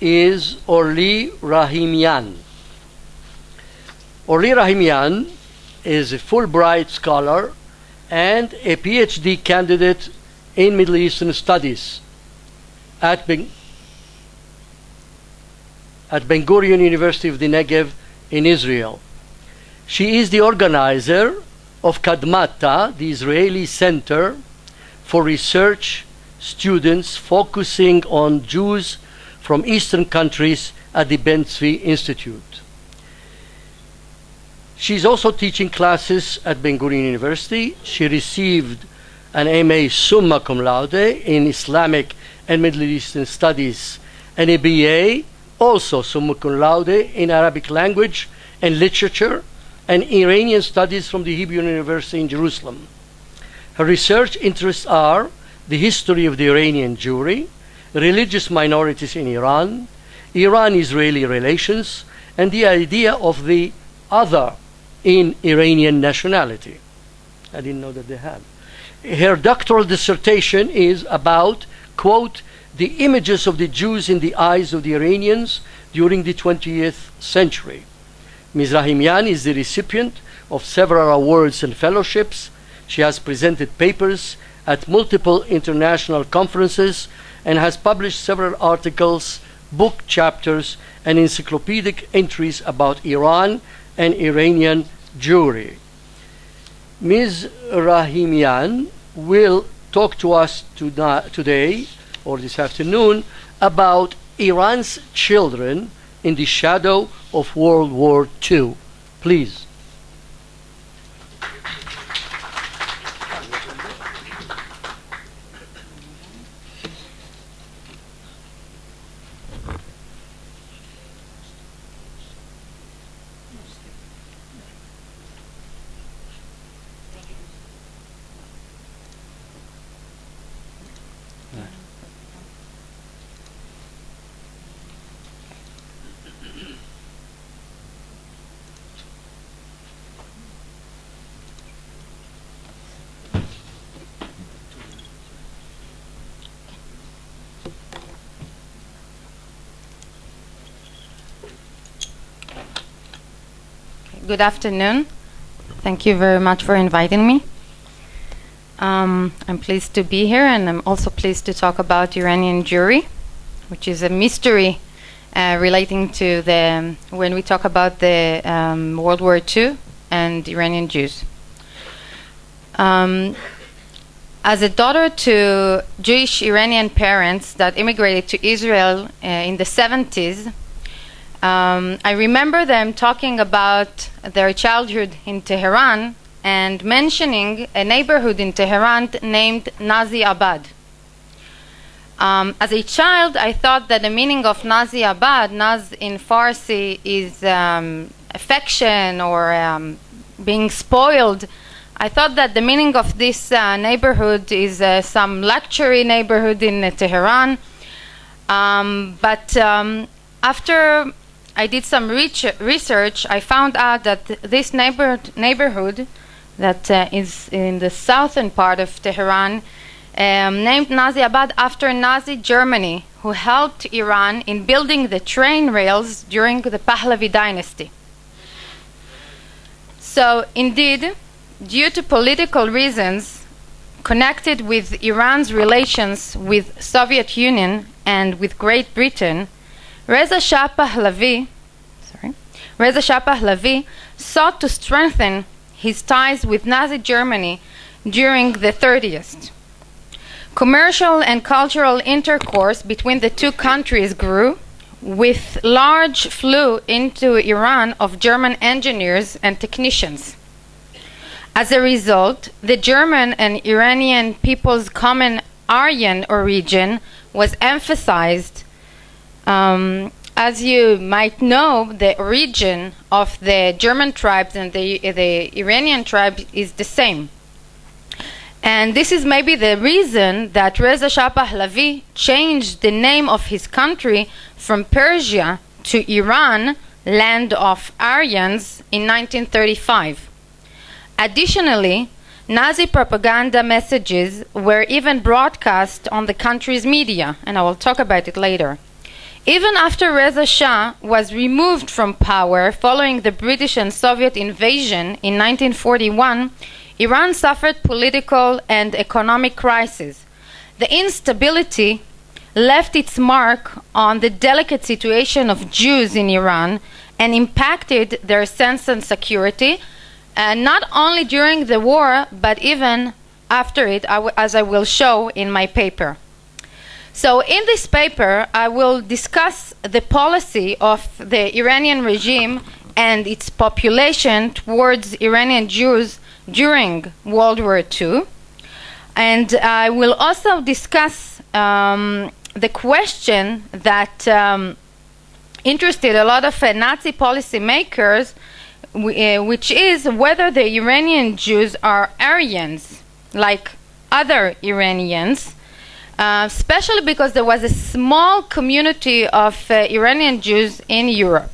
is Orly Rahimian. Orly Rahimian is a Fulbright scholar and a PhD candidate in Middle Eastern Studies at Ben, at Ben Gurion University of the Negev in Israel. She is the organizer of Kadmata, the Israeli Center for Research Students focusing on Jews from Eastern countries at the Ben Tzvi Institute. She's also teaching classes at Ben Gurion University. She received an MA summa cum laude in Islamic and Middle Eastern Studies and a BA, also summa cum laude in Arabic language and literature and Iranian studies from the Hebrew University in Jerusalem. Her research interests are the history of the Iranian Jewry, religious minorities in Iran, Iran-Israeli relations, and the idea of the other in Iranian nationality. I didn't know that they had. Her doctoral dissertation is about, quote, the images of the Jews in the eyes of the Iranians during the 20th century. Ms. Rahimian is the recipient of several awards and fellowships. She has presented papers at multiple international conferences and has published several articles, book chapters, and encyclopedic entries about Iran and Iranian Jewry. Ms. Rahimian will talk to us today or this afternoon about Iran's children in the shadow of World War II. Please. Good afternoon. Thank you very much for inviting me. Um, I'm pleased to be here, and I'm also pleased to talk about Iranian Jewry, which is a mystery uh, relating to the when we talk about the um, World War II and Iranian Jews. Um, as a daughter to Jewish Iranian parents that immigrated to Israel uh, in the 70s, um, I remember them talking about their childhood in Tehran and mentioning a neighborhood in Tehran named Nazi Abad. Um, as a child, I thought that the meaning of Nazi Abad, Naz in Farsi, is um, affection or um, being spoiled. I thought that the meaning of this uh, neighborhood is uh, some luxury neighborhood in uh, Tehran. Um, but um, after I did some research. I found out that this neighbor neighborhood that uh, is in the southern part of Tehran, um, named Nazi Abad after Nazi Germany, who helped Iran in building the train rails during the Pahlavi dynasty. So, indeed, due to political reasons connected with Iran's relations with Soviet Union and with Great Britain, Reza Shah Pahlavi, sorry, Reza Shah Pahlavi sought to strengthen his ties with Nazi Germany during the 30s. Commercial and cultural intercourse between the two countries grew, with large flow into Iran of German engineers and technicians. As a result, the German and Iranian people's common Aryan origin was emphasized um, as you might know, the origin of the German tribes and the, the Iranian tribe is the same. And this is maybe the reason that Reza Shah Pahlavi changed the name of his country from Persia to Iran, land of Aryans, in 1935. Additionally, Nazi propaganda messages were even broadcast on the country's media, and I will talk about it later. Even after Reza Shah was removed from power following the British and Soviet invasion in 1941, Iran suffered political and economic crisis. The instability left its mark on the delicate situation of Jews in Iran and impacted their sense of security, uh, not only during the war, but even after it, as I will show in my paper. So, in this paper, I will discuss the policy of the Iranian regime and its population towards Iranian Jews during World War II. And I will also discuss um, the question that um, interested a lot of uh, Nazi policymakers, uh, which is whether the Iranian Jews are Aryans, like other Iranians, uh, especially because there was a small community of uh, Iranian Jews in Europe.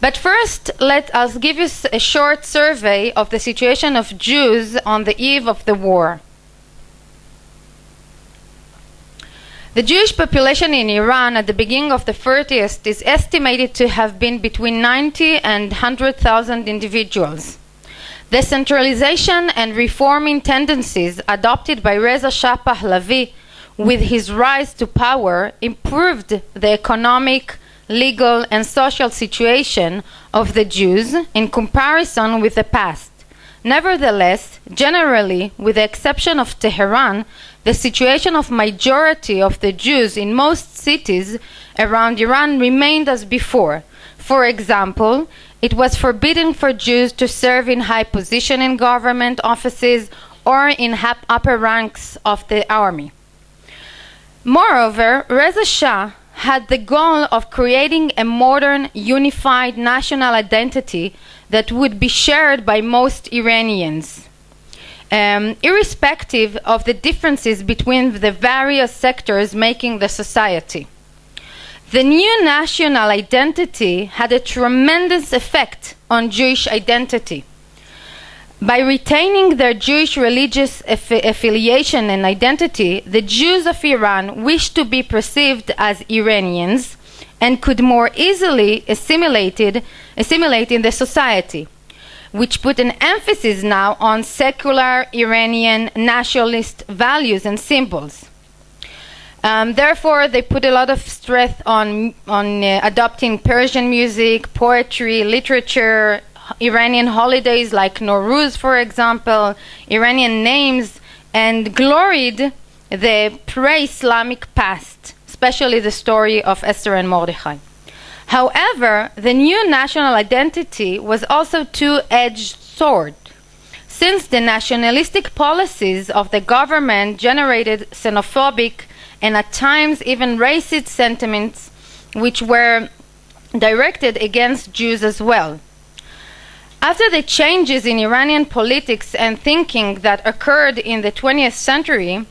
But first, let us give you a short survey of the situation of Jews on the eve of the war. The Jewish population in Iran at the beginning of the 30th is estimated to have been between 90 and 100,000 individuals. The centralization and reforming tendencies adopted by Reza Shah Pahlavi with his rise to power improved the economic, legal, and social situation of the Jews in comparison with the past. Nevertheless, generally, with the exception of Tehran, the situation of majority of the Jews in most cities around Iran remained as before. For example, it was forbidden for Jews to serve in high position in government offices or in upper ranks of the army. Moreover, Reza Shah had the goal of creating a modern, unified national identity that would be shared by most Iranians um, irrespective of the differences between the various sectors making the society. The new national identity had a tremendous effect on Jewish identity. By retaining their Jewish religious aff affiliation and identity, the Jews of Iran wished to be perceived as Iranians and could more easily assimilated, assimilate in the society which put an emphasis now on secular Iranian nationalist values and symbols. Um, therefore, they put a lot of stress on, on uh, adopting Persian music, poetry, literature, Iranian holidays like Nowruz, for example, Iranian names, and gloried the pre Islamic past, especially the story of Esther and Mordechai. However, the new national identity was also two-edged sword. Since the nationalistic policies of the government generated xenophobic and at times even racist sentiments which were directed against Jews as well. After the changes in Iranian politics and thinking that occurred in the 20th century,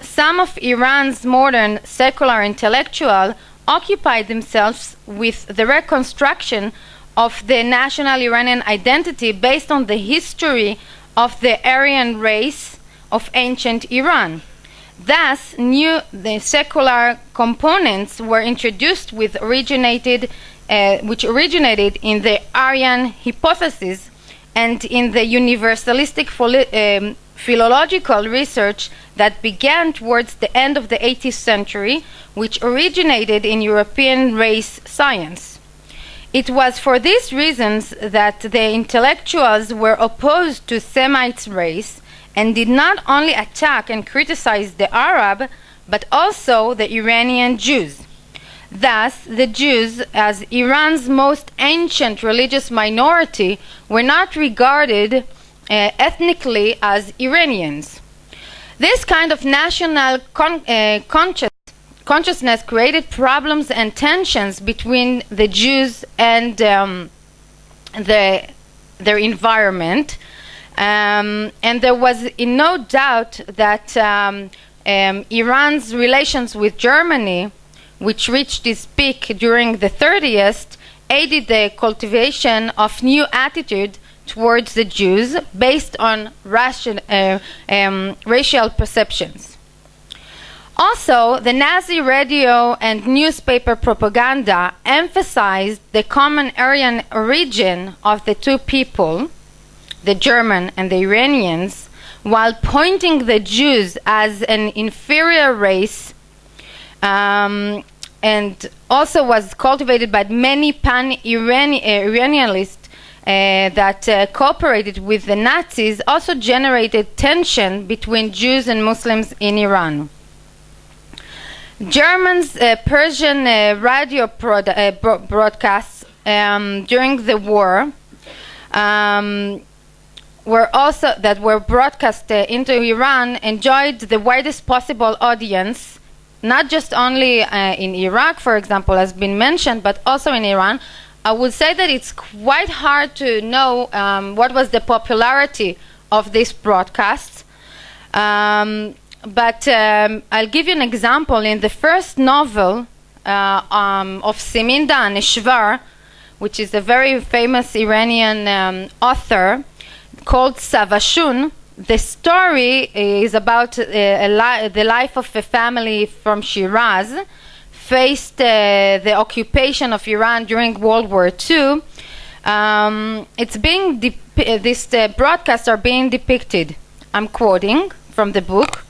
some of Iran's modern secular intellectuals occupied themselves with the reconstruction of the national Iranian identity based on the history of the Aryan race of ancient Iran. Thus, new the secular components were introduced with originated, uh, which originated in the Aryan hypothesis and in the universalistic um, philological research that began towards the end of the 18th century, which originated in European race science. It was for these reasons that the intellectuals were opposed to Semite race and did not only attack and criticize the Arab, but also the Iranian Jews. Thus, the Jews, as Iran's most ancient religious minority, were not regarded uh, ethnically as Iranians. This kind of national con uh, conscious consciousness created problems and tensions between the Jews and um, the, their environment. Um, and there was no doubt that um, um Iran's relations with Germany, which reached its peak during the 30s, aided the cultivation of new attitude towards the Jews based on ration, uh, um, racial perceptions. Also, the Nazi radio and newspaper propaganda emphasized the common Aryan origin of the two people, the German and the Iranians, while pointing the Jews as an inferior race um, and also was cultivated by many pan-Iranianists uh, that uh, cooperated with the Nazis also generated tension between Jews and Muslims in Iran. Germans' uh, Persian uh, radio uh, bro- broadcasts um, during the war um, were also that were broadcast uh, into Iran enjoyed the widest possible audience, not just only uh, in Iraq, for example, has been mentioned, but also in Iran. I would say that it's quite hard to know um, what was the popularity of these broadcasts. Um, but um, I'll give you an example. In the first novel uh, um, of Simin Daneshvar, which is a very famous Iranian um, author called Savashun, the story is about uh, li- the life of a family from Shiraz faced uh, the occupation of Iran during World War II. Um, it's being uh, these uh, broadcasts are being depicted. I'm quoting from the book.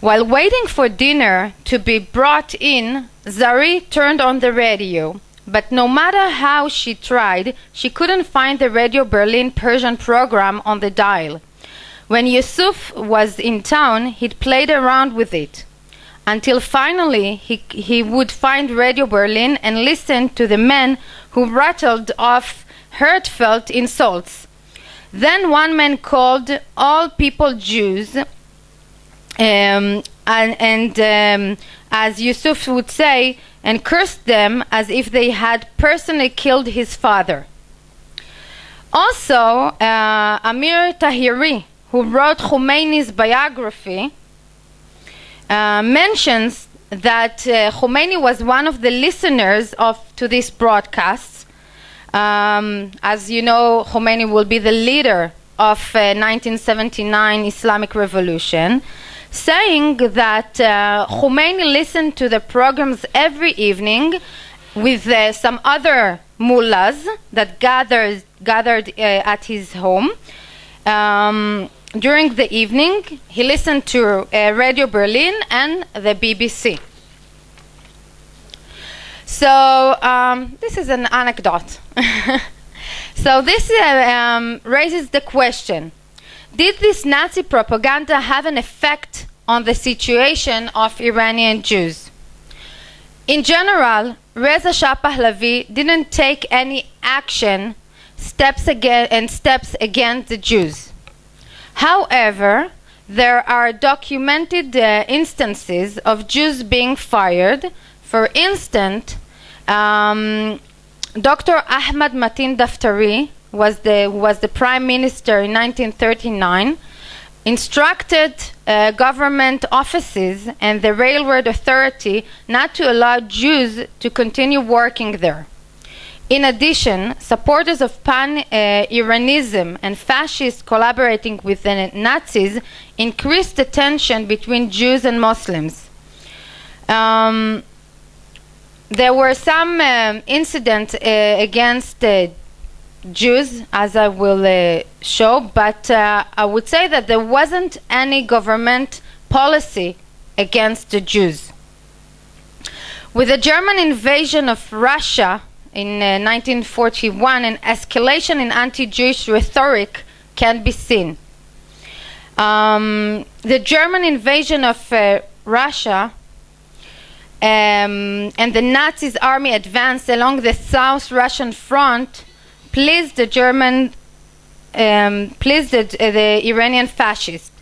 While waiting for dinner to be brought in, Zari turned on the radio. But no matter how she tried, she couldn't find the Radio Berlin Persian program on the dial. When Yusuf was in town, he'd played around with it. Until finally he, he would find Radio Berlin and listen to the men who rattled off heartfelt insults. Then one man called all people Jews um, and, and um, as Yusuf would say, and cursed them as if they had personally killed his father. Also, uh, Amir Taheri, who wrote Khomeini's biography, uh, mentions that uh, Khomeini was one of the listeners of to these broadcasts. Um, as you know, Khomeini will be the leader of 1979 Islamic Revolution saying that uh, Khomeini listened to the programs every evening with uh, some other mullahs that gathered, gathered uh, at his home. Um, during the evening, he listened to Radio Berlin and the BBC. So, um, this is an anecdote. so, this um, raises the question did this Nazi propaganda have an effect on the situation of Iranian Jews? In general, Reza Shah Pahlavi didn't take any action steps again and steps against the Jews. However, there are documented uh, instances of Jews being fired. For instance, um, Dr. Ahmad Matin Daftari was the was the prime minister in 1939 instructed uh, government offices and the railroad authority not to allow Jews to continue working there. In addition, supporters of pan uh, Iranism and fascists collaborating with the Nazis increased the tension between Jews and Muslims. Um, there were some um, incidents uh, against Jews, as I will uh, show, but uh, I would say that there wasn't any government policy against the Jews. With the German invasion of Russia in uh, 1941, an escalation in anti Jewish rhetoric can be seen. Um, the German invasion of Russia um, and the Nazis' army advanced along the South Russian front pleased the German, um, pleased the, uh, the, Iranian fascists.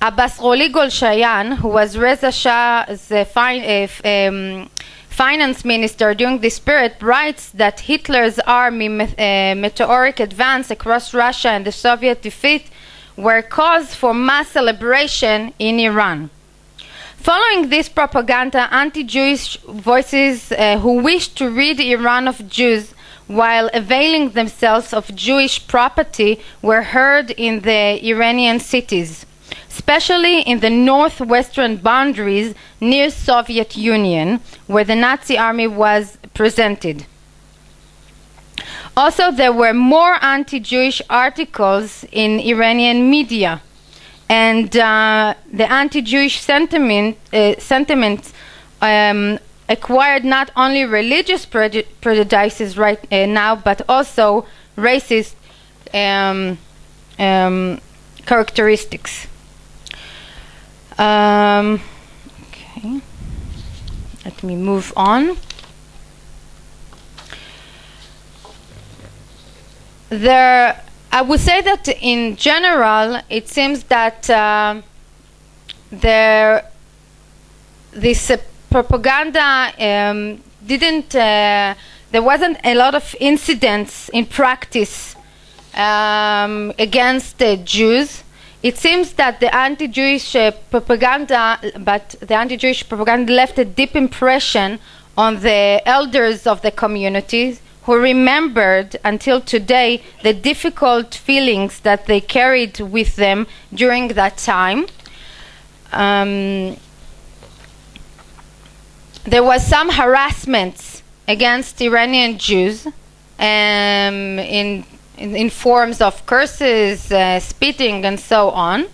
Abbas Roli Golshayan, who was Reza Shah's uh, uh, um, finance minister during this period, writes that Hitler's army uh, meteoric advance across Russia and the Soviet defeat were cause for mass celebration in Iran. Following this propaganda, anti Jewish voices uh, who wished to rid Iran of Jews while availing themselves of Jewish property were heard in the Iranian cities. especially in the northwestern boundaries near Soviet Union, where the Nazi army was presented. Also, there were more anti-Jewish articles in Iranian media, and uh, the anti-Jewish sentiment, uh, sentiment um, acquired not only religious prejudices right uh, now, but also racist um, um, characteristics. Um, okay, let me move on. There, I would say that in general, it seems that uh, there, this uh, propaganda um, didn't. Uh, there wasn't a lot of incidents in practice um, against the Jews. It seems that the anti-Jewish uh, propaganda, but the anti-Jewish propaganda left a deep impression on the elders of the communities who remembered until today the difficult feelings that they carried with them during that time. Um, there was some harassment against Iranian Jews um, in, in, in forms of curses, uh, spitting, and so on.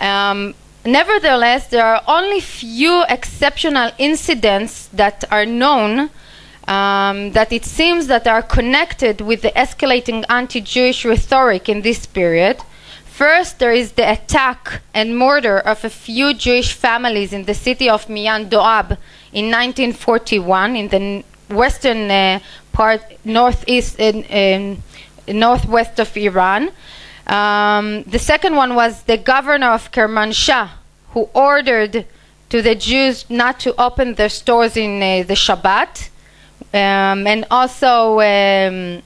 Um, nevertheless, there are only few exceptional incidents that are known um, that it seems that are connected with the escalating anti-Jewish rhetoric in this period. First, there is the attack and murder of a few Jewish families in the city of Mian Doab in 1941 in the western uh, part, northeast, in, northwest of Iran. Um, the second one was the governor of Kermanshah, who ordered to the Jews not to open their stores in uh, the Shabbat, um, and also um,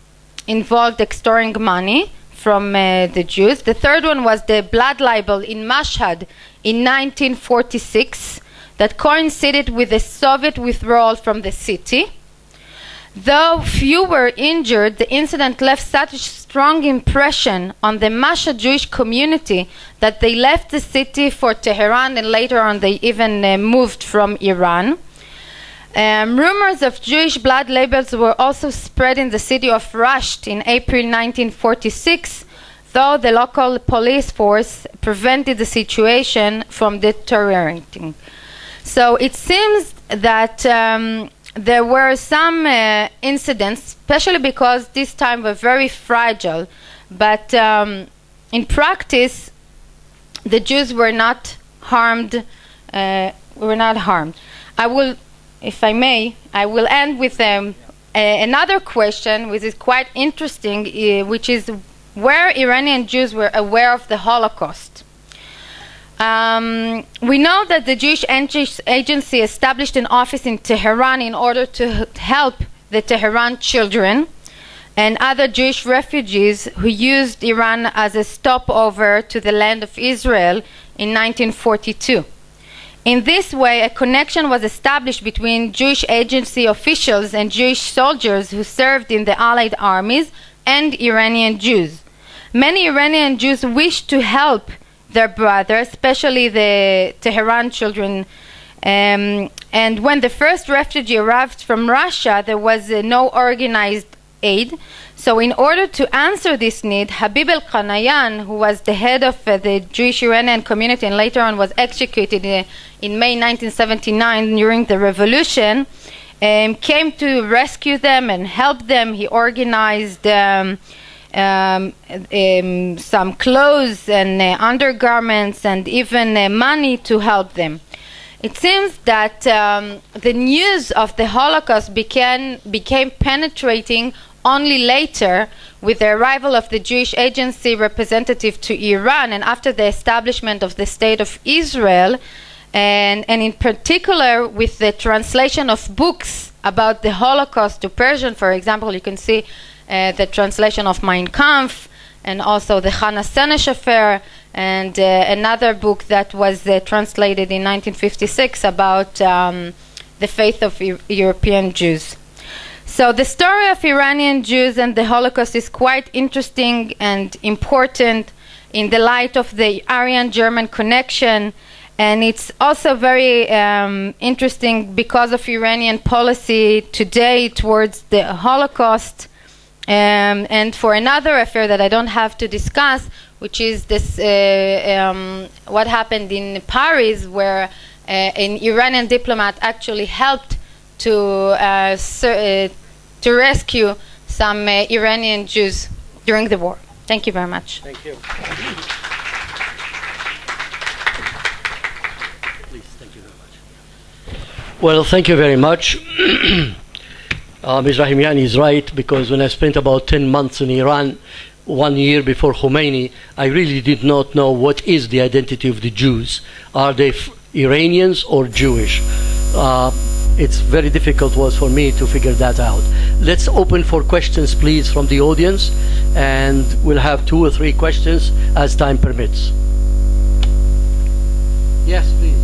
involved extorting money from uh, the Jews. The third one was the blood libel in Mashhad in 1946 that coincided with the Soviet withdrawal from the city. Though few were injured, the incident left such a strong impression on the Mashhad Jewish community that they left the city for Tehran and later on they even uh, moved from Iran. Um, rumors of Jewish blood libels were also spread in the city of Rasht in April 1946, though the local police force prevented the situation from deteriorating. So it seems that um, there were some uh, incidents, especially because this time were very fragile, but um, in practice, the Jews were not harmed. Uh, were not harmed. I will, if I may, I will end with um, a, another question, which is quite interesting, uh, which is where Iranian Jews were aware of the Holocaust. Um, we know that the Jewish Agency established an office in Tehran in order to help the Tehran children and other Jewish refugees who used Iran as a stopover to the land of Israel in 1942. In this way, a connection was established between Jewish agency officials and Jewish soldiers who served in the Allied armies and Iranian Jews. Many Iranian Jews wished to help their brother, especially the Tehran children. Um, and when the first refugee arrived from Russia, there was uh, no organized aid. So, in order to answer this need, Habib Elghanian, who was the head of uh, the Jewish Iranian community and later on was executed in, uh, in May 1979 during the revolution, um, came to rescue them and help them. He organized. Um, um, um, some clothes and uh, undergarments and even uh, money to help them. It seems that um, the news of the Holocaust began, became penetrating only later with the arrival of the Jewish agency representative to Iran and after the establishment of the State of Israel, and, and in particular with the translation of books about the Holocaust to Persian, for example, you can see uh, the translation of Mein Kampf, and also the Hannah Senesh affair, and uh, another book that was uh, translated in 1956 about um, the faith of e European Jews. So the story of Iranian Jews and the Holocaust is quite interesting and important. in the light of the Aryan German connection. And it's also very um, interesting because of Iranian policy today towards the Holocaust. Um, and for another affair that I don't have to discuss, which is this uh, um, what happened in Paris, where uh, an Iranian diplomat actually helped to uh, ser- uh, to rescue some uh, Iranian Jews during the war. Thank you very much. Thank you. Please, thank you very much. Well, thank you very much. uh, Ms. Rahimian is right because when I spent about 10 months in Iran, one year before Khomeini, I really did not know what is the identity of the Jews. Are they Iranians or Jewish? Uh, it's very difficult was for me to figure that out. Let's open for questions, please, from the audience, and we'll have two or three questions as time permits. Yes.